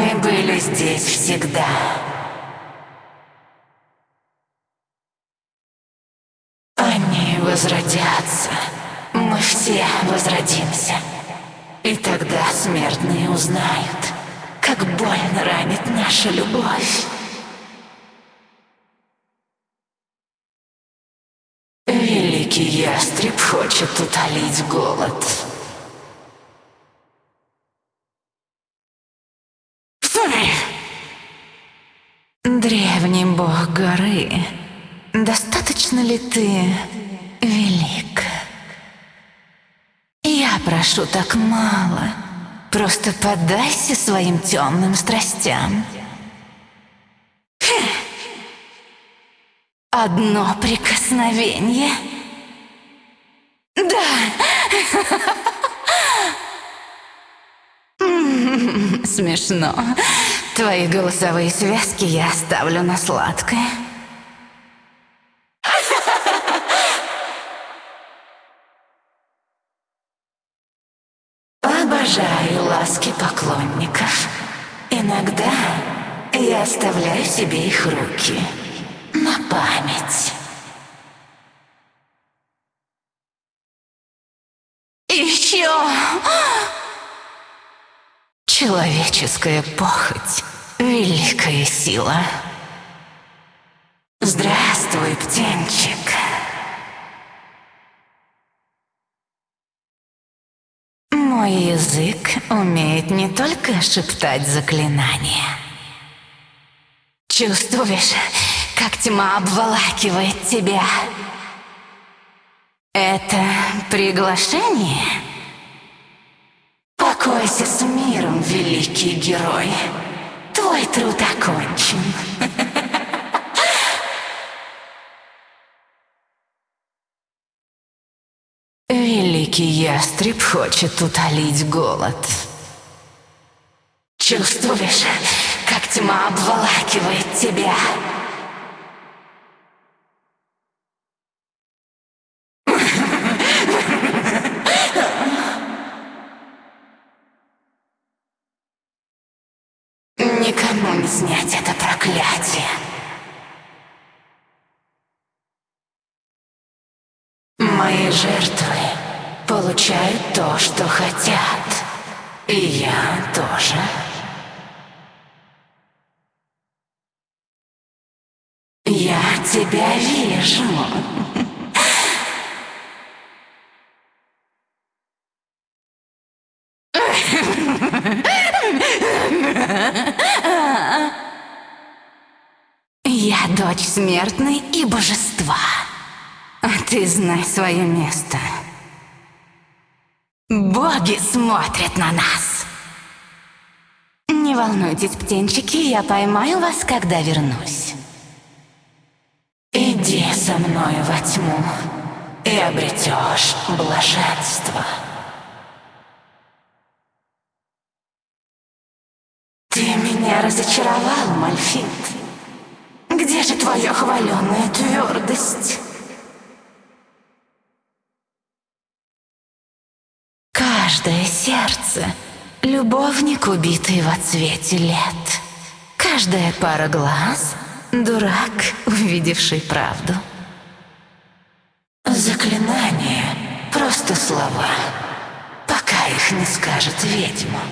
Мы были здесь всегда. Они возродятся. Мы все возродимся. И тогда смертные узнают, как больно ранит наша любовь. Великий ястреб хочет утолить голод. Бог горы, достаточно ли ты велик? Я прошу так мало. Просто поддайся своим темным страстям. Одно прикосновение. Да. Смешно. Твои голосовые связки я оставлю на сладкое. Обожаю ласки поклонников. Иногда я оставляю себе их руки на память. Еще человеческая похоть — великая сила. Здравствуй, птенчик. Мой язык умеет не только шептать заклинания. Чувствуешь, как тьма обволакивает тебя? Это приглашение? Покойся с миром, великий герой. Труд окончен. Великий ястреб хочет утолить голод. Чувствуешь, как тьма обволакивает тебя? Никому не снять это проклятие. Жертвы получают то, что хотят. И я тоже. Я тебя вижу. Я дочь смертной и божества. А ты знай свое место. Боги смотрят на нас. Не волнуйтесь, птенчики, я поймаю вас, когда вернусь. Иди со мной во тьму и обретешь блаженство. Ты меня разочаровал, Мальфит. Где же твоя хваленая твердость? Каждое сердце — любовник, убитый во цвете лет. Каждая пара глаз — дурак, увидевший правду. Заклинания — просто слова, пока их не скажет ведьма.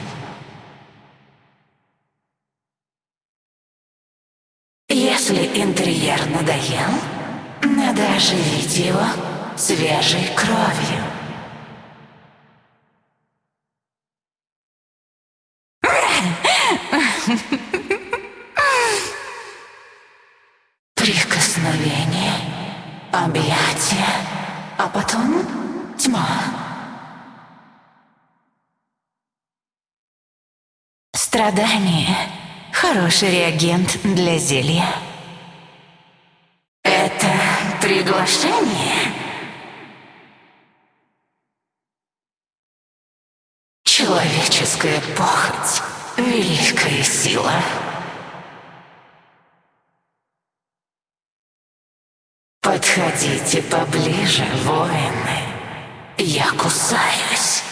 Если интерьер надоел, надо оживить его свежей кровью. Прикосновение, объятие, а потом тьма. Страдание — хороший реагент для зелья. Это приглашение? Человеческая похоть — великая сила. Подходите поближе, воины. Я кусаюсь.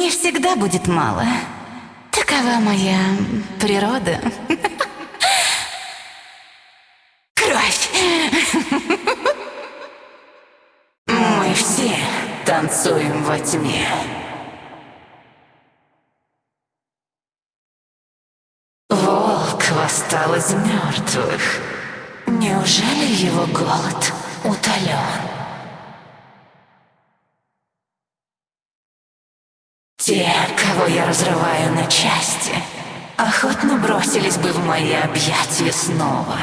мне всегда будет мало. Такова моя природа. Кровь! Мы все танцуем во тьме. Волк восстал из мертвых. Неужели его голод утолен? Те, кого я разрываю на части, охотно бросились бы в мои объятия снова,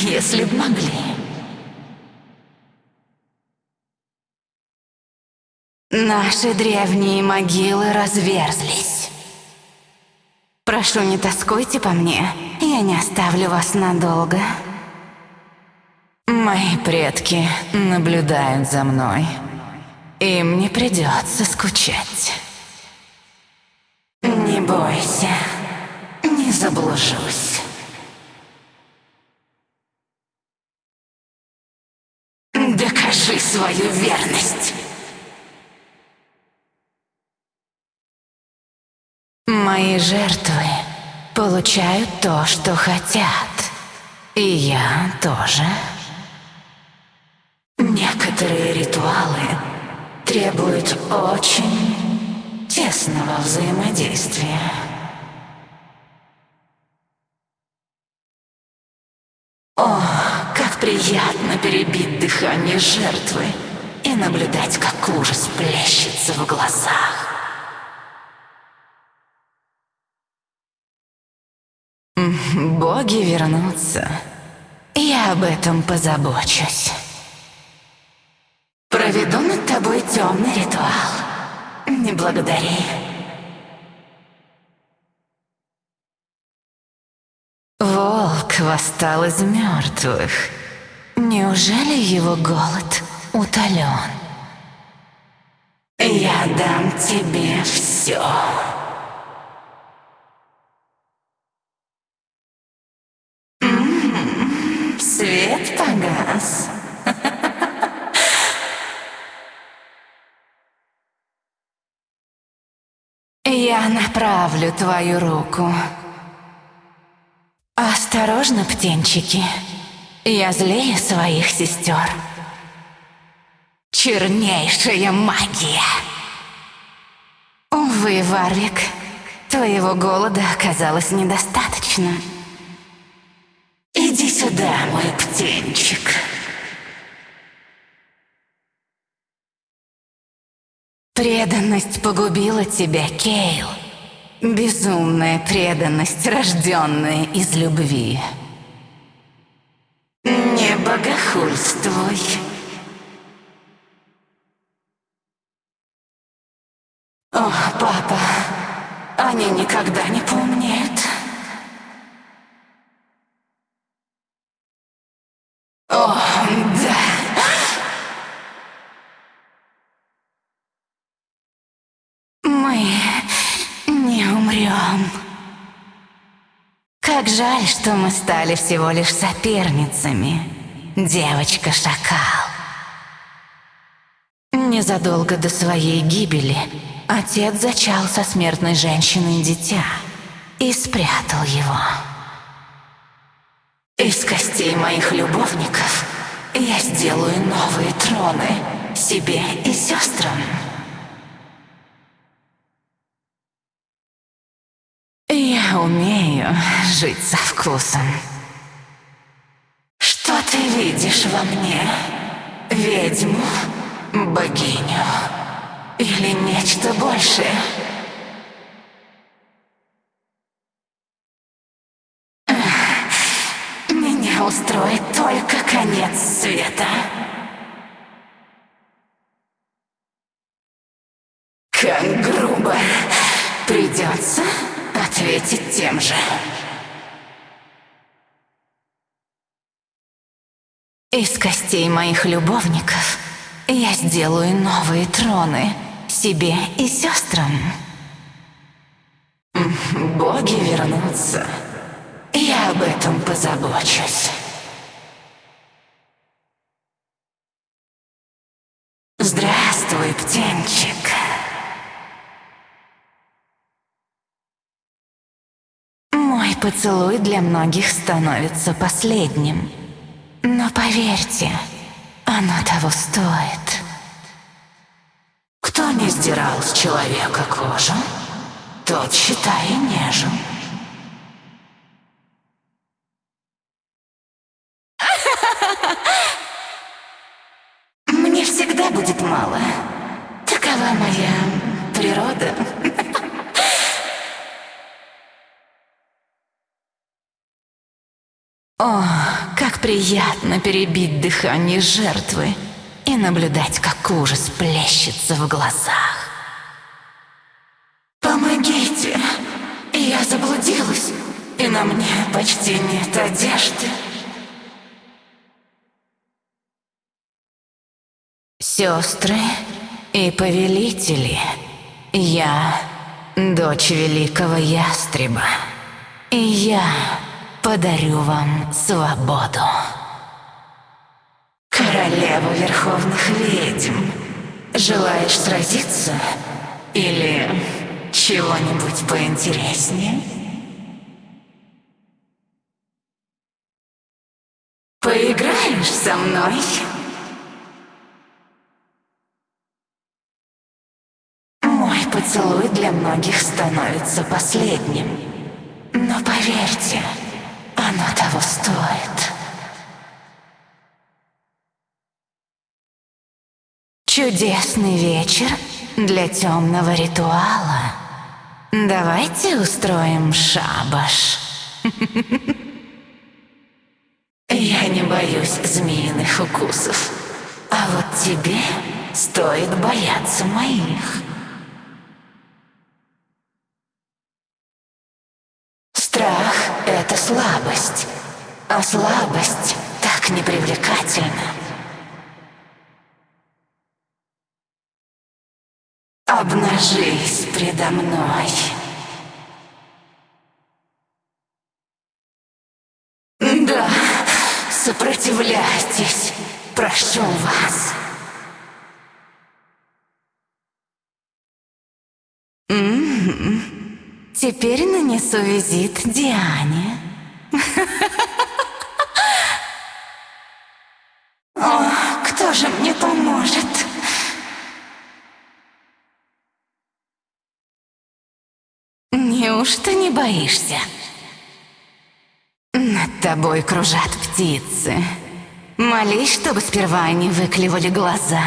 если б могли. Наши древние могилы разверзлись. Прошу, не тоскуйте по мне, я не оставлю вас надолго. Мои предки наблюдают за мной. Им не придется скучать. Не бойся, не заблужусь. Докажи свою верность. Мои жертвы получают то, что хотят. И я тоже. Некоторые ритуалы требуют очень тесного взаимодействия. О, как приятно перебить дыхание жертвы и наблюдать, как ужас плещется в глазах. Боги вернутся. Я об этом позабочусь. Проведу над тобой темный ритуал. Не благодари. Волк восстал из мертвых. Неужели его голод утолен? Я дам тебе все. Погас. Я направлю твою руку. Осторожно, птенчики. Я злее своих сестер. Чернейшая магия. Увы, Варвик, твоего голода оказалось недостаточно. Сюда, мой птенчик. Преданность погубила тебя, Кейл. Безумная преданность, рожденная из любви. Не богохульствуй. О, папа, они никогда не Как жаль, что мы стали всего лишь соперницами, девочка-шакал. Незадолго до своей гибели отец зачал со смертной женщиной дитя и спрятал его. Из костей моих любовников я сделаю новые троны себе и сестрам. Я умею жить со вкусом. Что ты видишь во мне? Ведьму? Богиню? Или нечто большее? Меня устроит только конец света. Как грубо придется ответить тем же. Из костей моих любовников я сделаю новые троны себе и сестрам. Боги вернутся. Я об этом позабочусь. Поцелуй для многих становится последним. Но поверьте, оно того стоит. Кто не сдирал с человека кожу, тот, считай, нежен. О, как приятно перебить дыхание жертвы и наблюдать, как ужас плещется в глазах. Помогите! Я заблудилась, и на мне почти нет одежды. Сестры и повелители, я дочь великого ястреба, и я подарю вам свободу. Королева Верховных Ведьм, желаешь сразиться или чего-нибудь поинтереснее? Поиграешь со мной? Мой поцелуй для многих становится последним. Но поверьте, оно того стоит. Чудесный вечер для темного ритуала. Давайте устроим шабаш. Я не боюсь змеиных укусов. А вот тебе стоит бояться моих. Страх — это слабость, а слабость так непривлекательна. Обнажись предо мной. Да, сопротивляйтесь, прошу вас. М-м-м. Теперь нанесу визит Диане. О, кто же мне поможет? Неужто не боишься? Над тобой кружат птицы. Молись, чтобы сперва они выклевали глаза.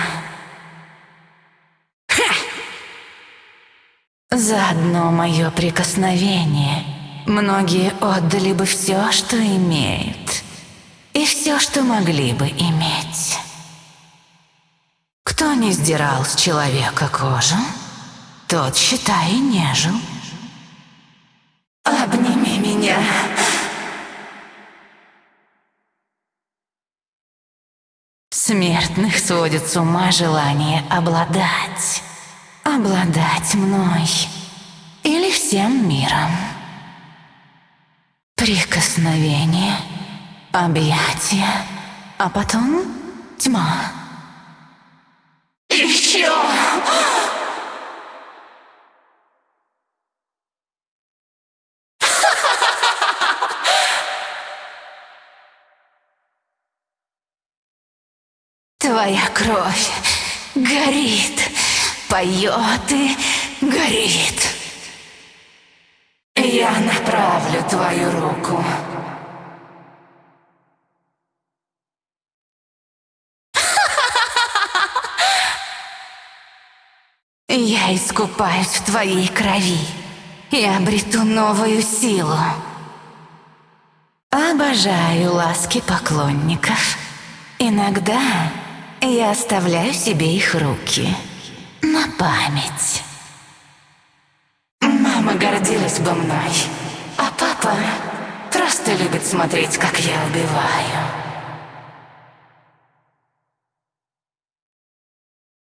Ха! За одно мое прикосновение многие отдали бы все, что имеют, и все, что могли бы иметь. Кто не сдирал с человека кожу, тот, считай, не жил. Меня. Смертных сводит с ума желание обладать. Обладать мной. Или всем миром. Прикосновение, объятия, а потом тьма. Еще! Твоя кровь горит, поет и горит. Я направлю твою руку. Я искупаюсь в твоей крови и обрету новую силу. Обожаю ласки поклонников. Иногда я оставляю себе их руки. На память. Мама гордилась бы мной, а папа просто любит смотреть, как я убиваю.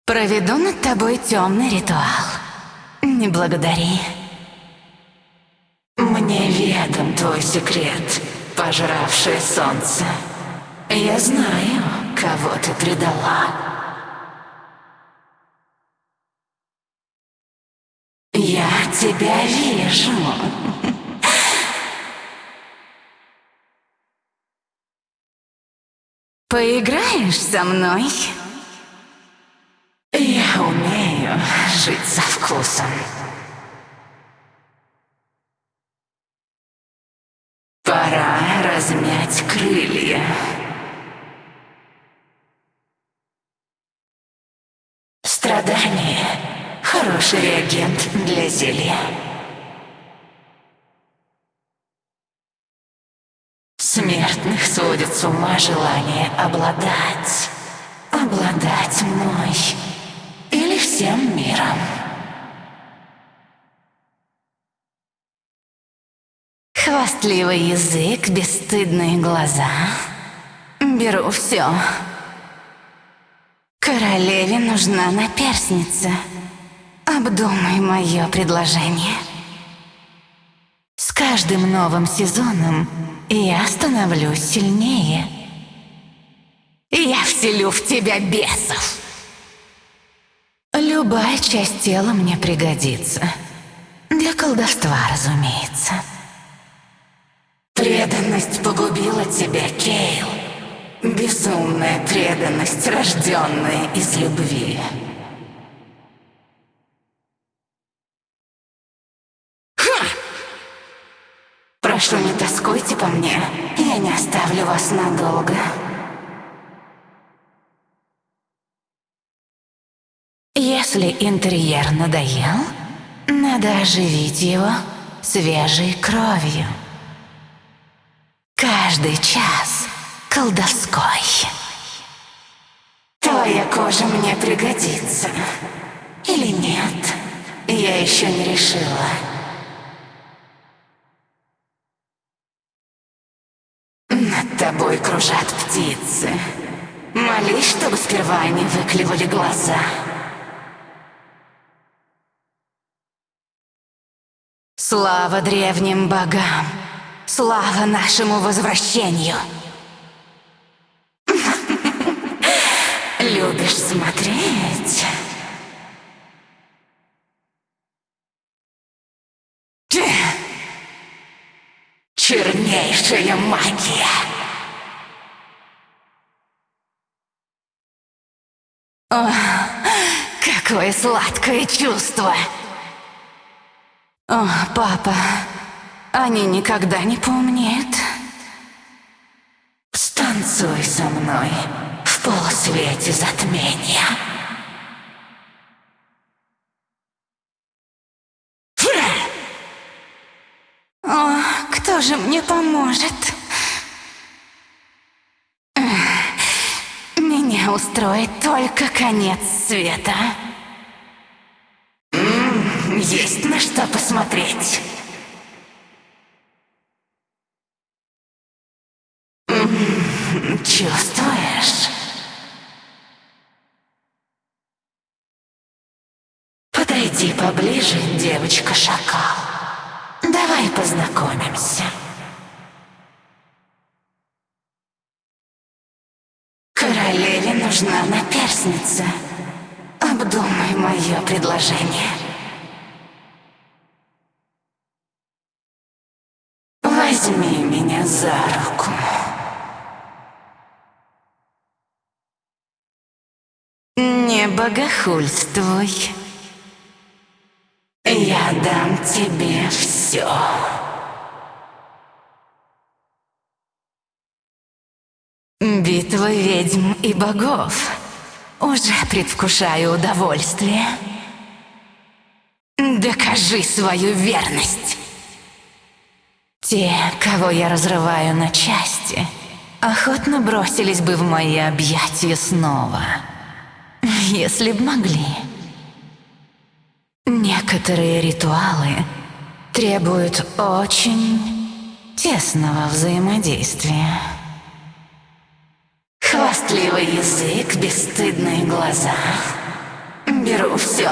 Проведу над тобой темный ритуал. Не благодари. Мне ведом твой секрет, пожравшее солнце. Я знаю, кого ты предала. Я тебя вижу. Поиграешь со мной? Я умею жить со вкусом. Пора размять крылья. Реагент для зелья. Смертных сводит с ума желание обладать, обладать мной или всем миром. Хвастливый язык, бесстыдные глаза. Беру все. Королеве нужна наперсница. Обдумай мое предложение. С каждым новым сезоном я становлюсь сильнее. Я вселю в тебя бесов. Любая часть тела мне пригодится. Для колдовства, разумеется. Преданность погубила тебя, Кейл. Безумная преданность, рожденная из любви. Прошу, не тоскуйте по мне. Я не оставлю вас надолго. Если интерьер надоел, надо оживить его свежей кровью. Каждый час колдовской. Твоя кожа мне пригодится. Или нет? Я еще не решила. Над тобой кружат птицы. Молись, чтобы выклевали глаза. Слава древним богам! Слава нашему возвращению! Любишь смотреть? Чернейшая магия! О, какое сладкое чувство! О, папа, они никогда не поумнеют. Станцуй со мной в полусвете затмения. О, кто же мне поможет? Устроит только конец света. Есть на что посмотреть. Чувствуешь? Подойди поближе, девочка-шакал. Давай познакомимся. Королеве нужна наперсница. Обдумай мое предложение. Возьми меня за руку. Не богохульствуй. Я дам тебе все. Битва ведьм богов. Уже предвкушаю удовольствие. Докажи свою верность. Те, кого я разрываю на части, охотно бросились бы в мои объятия снова, если б могли. Некоторые ритуалы требуют очень тесного взаимодействия. Хвастливый язык, бесстыдные глаза. Беру все.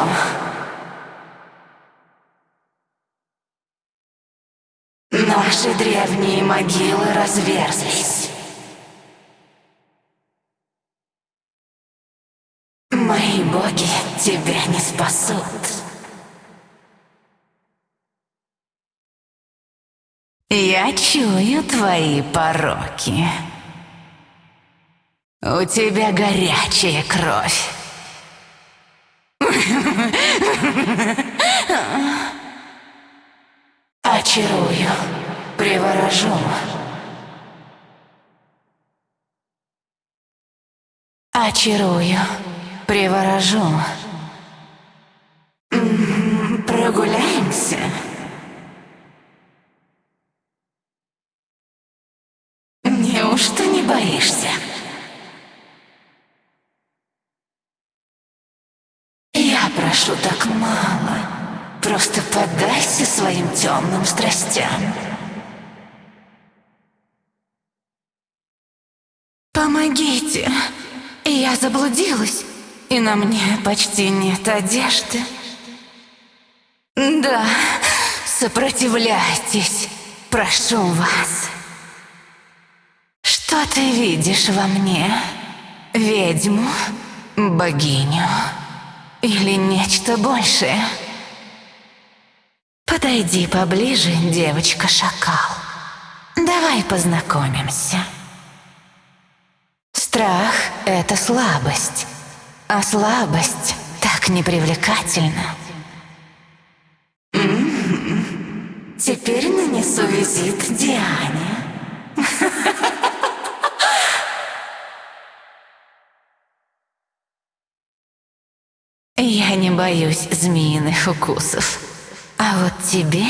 Наши древние могилы разверзлись. Мои боги тебя не спасут. Я чую твои пороки. У тебя горячая кровь. Очарую, приворожу. Очарую, приворожу. Помогите. Я заблудилась, и на мне почти нет одежды. Да, сопротивляйтесь, прошу вас. Что ты видишь во мне? Ведьму? Богиню? Или нечто большее? Подойди поближе, девочка-шакал. Давай познакомимся. Страх — это слабость, а слабость так непривлекательна. М-м-м. Теперь нанесу визит Диане. Я не боюсь змеиных укусов. А вот тебе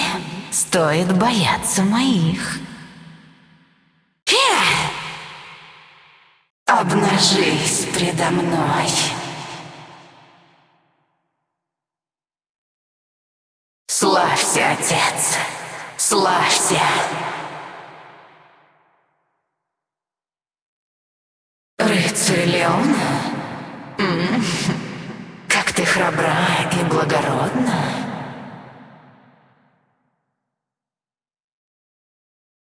стоит бояться моих. Обнажись предо мной. Славься, отец, славься. Рыцарь -м. Как ты храбра и благородна.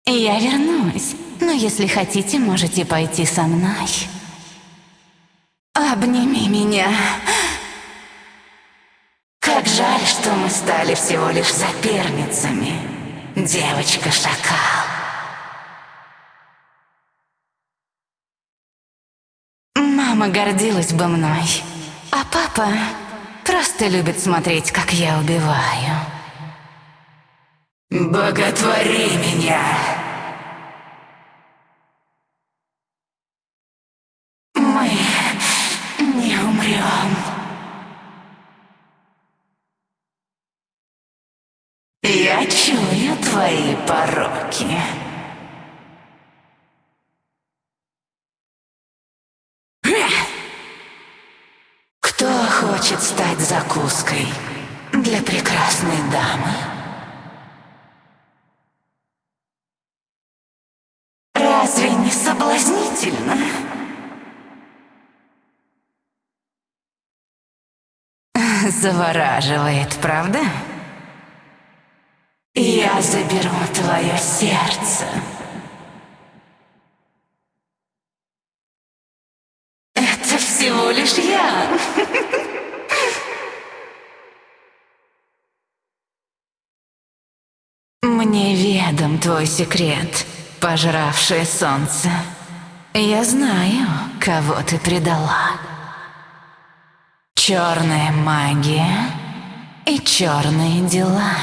Я вернусь, но если хотите, можете пойти со мной. Обними меня. Как жаль, что мы стали всего лишь соперницами, девочка-шакал. Мама гордилась бы мной, а папа просто любит смотреть, как я убиваю. Боготвори меня! Для прекрасной дамы? Разве не соблазнительно? Завораживает, правда? Я заберу твое сердце. Это всего лишь я. Ведом твой секрет, пожравшее солнце. Я знаю, кого ты предала. Черная магия и черные дела.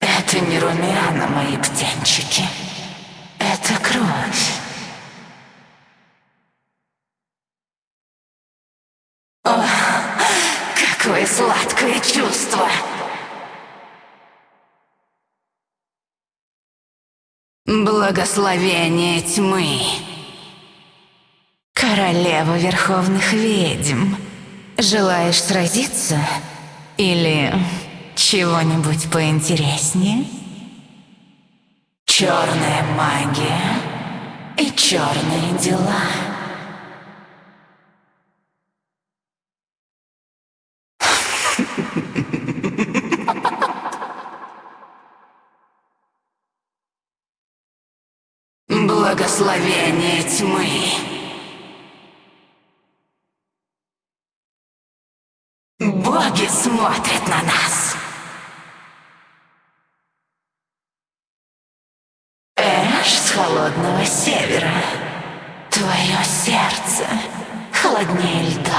Это не румяна, мои птенчики. Это кровь. О, какое сладкое чувство! Благословение тьмы. Королева Верховных Ведьм. Желаешь сразиться? Или чего-нибудь поинтереснее? Черная магия и черные дела. Благословение тьмы. Боги смотрят на нас. Эш с холодного севера. сердце холоднее льда.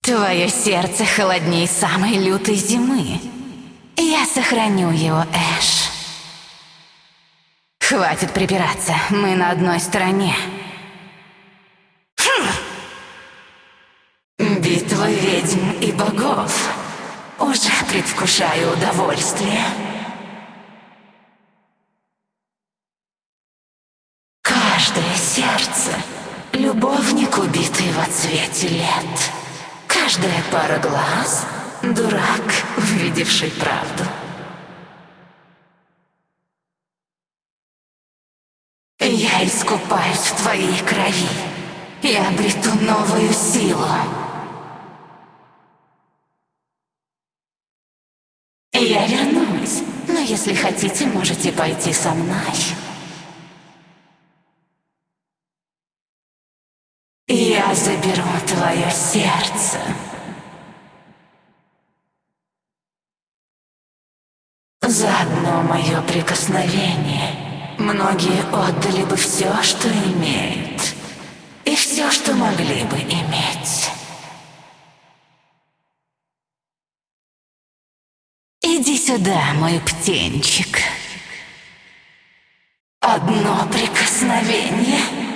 Твое сердце холоднее самой лютой зимы. Я сохраню его, Эш. Хватит припираться, мы на одной стороне. Хм. Битва ведьм и богов. Уже предвкушаю удовольствие. Каждое сердце — любовник, убитый во цвете лет. Каждая пара глаз — дурак, увидевший правду. Я искупаюсь в твоей крови и обрету новую силу. Я вернусь, но если хотите, можете пойти со мной. Я заберу твое сердце. За одно мое прикосновение многие отдали бы все, что имеют, и все, что могли бы иметь. Иди сюда, мой птенчик. Одно прикосновение —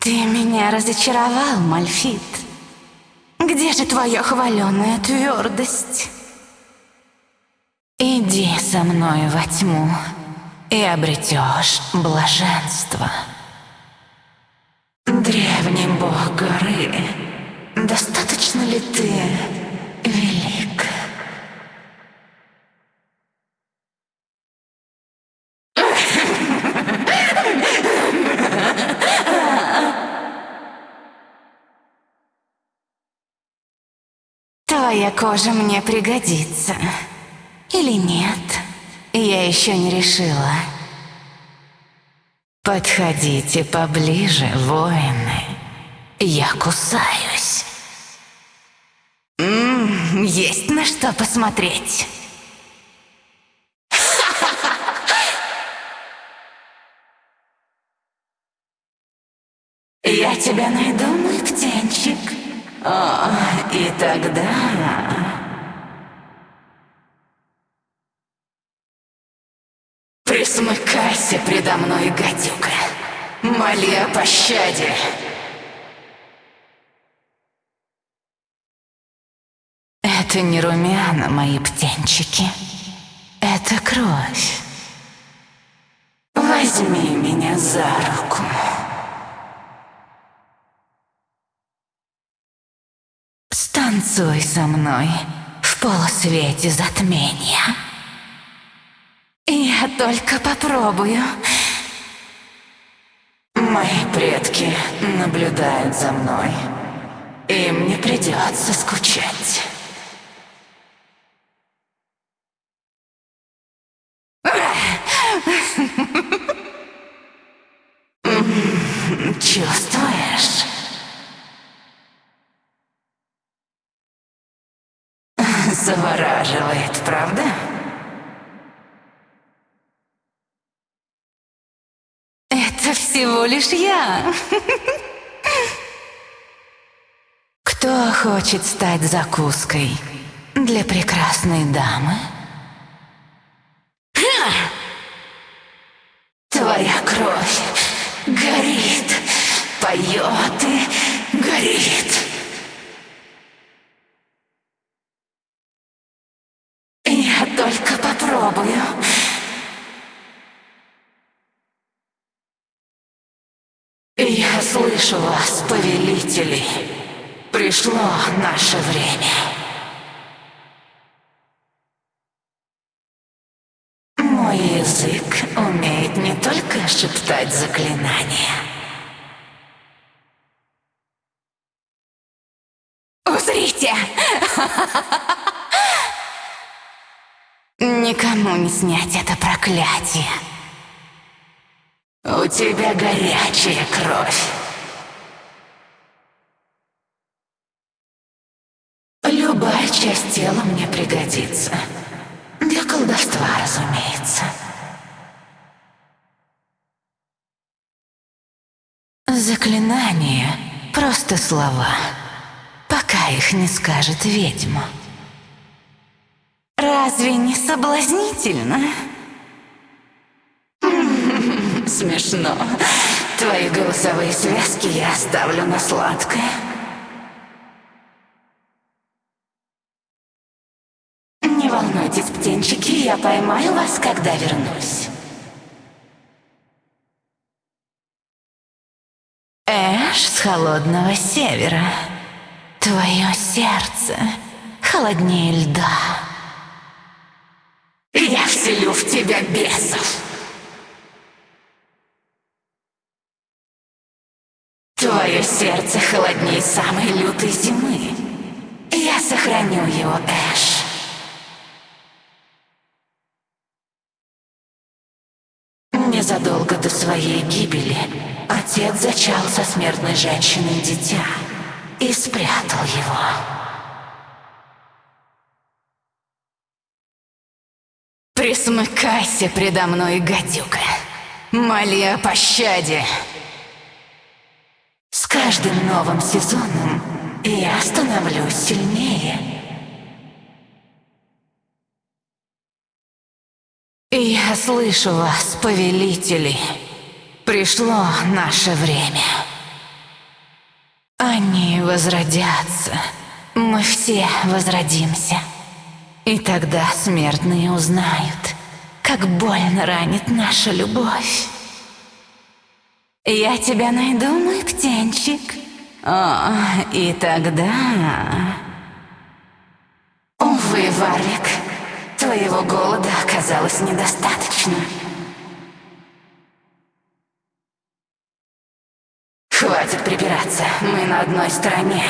Ты меня разочаровал, Мальфит. Где же твоя хваленая твердость? Иди со мной во тьму и обретешь блаженство. Древний бог горы, достаточно ли ты велик? Твоя кожа мне пригодится. Или нет? Я еще не решила. Подходите поближе, воины. Я кусаюсь. М -м, есть на что посмотреть. Я тебя найду, мой птенчик. О, и тогда... Присмыкайся предо мной, гадюка. Моли о пощаде. Это не румяна, мои птенчики. Это кровь. Возьми меня за руку. Станцуй со мной в полусвете затмения. Я только попробую. Мои предки наблюдают за мной. Им не придется скучать. Чувствуешь? Завораживает, правда? Это всего лишь я. Кто хочет стать закуской для прекрасной дамы? Твоя кровь горит, поет и горит. Слышу вас, повелители. Пришло наше время. Мой язык умеет не только шептать заклинания. Узрите! Никому не снять это проклятие. У тебя горячая кровь. Заклинания — просто слова, пока их не скажет ведьма. Разве не соблазнительно? Смешно. Твои голосовые связки я оставлю на сладкое. Не волнуйтесь, птенчики, я поймаю вас, когда вернусь. Эш холодного севера. Твое сердце холоднее льда. Я вселю в тебя бесов. Твое сердце холоднее самой лютой зимы. Я сохраню его, Эш. Незадолго до своей гибели отец зачал со смертной женщиной дитя и спрятал его. Присмыкайся предо мной, гадюка. Моли о пощаде. С каждым новым сезоном я становлюсь сильнее. Я слышу вас, повелители. Пришло наше время. Они возродятся. Мы все возродимся. И тогда смертные узнают, как больно ранит наша любовь. Я тебя найду, мой птенчик. О, и тогда... Увы, Варвик, твоего голода оказалось недостаточно. Хватит припираться, мы на одной стороне.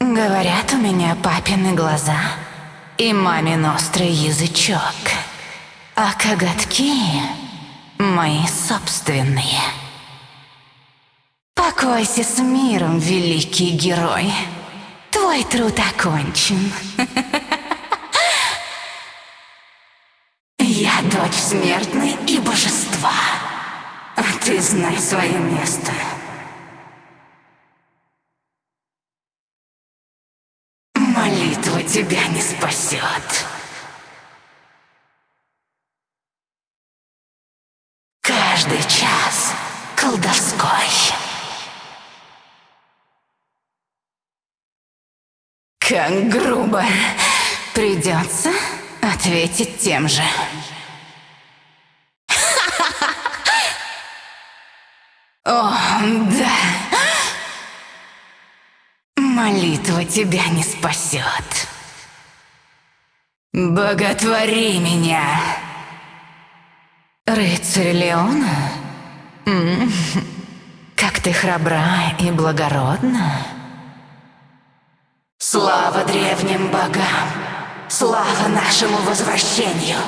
Говорят, у меня папины глаза и мамин острый язычок. А коготки мои собственные. Покойся с миром, великий герой. Твой труд окончен. Я дочь смертной и знай свое место. Молитва тебя не спасет. Каждый час колдовской. Как грубо. Придется ответить тем же. Да. Молитва тебя не спасет. Боготвори меня. Рыцарь Леона? Как ты храбра и благородна. Слава древним богам! Слава нашему возвращению!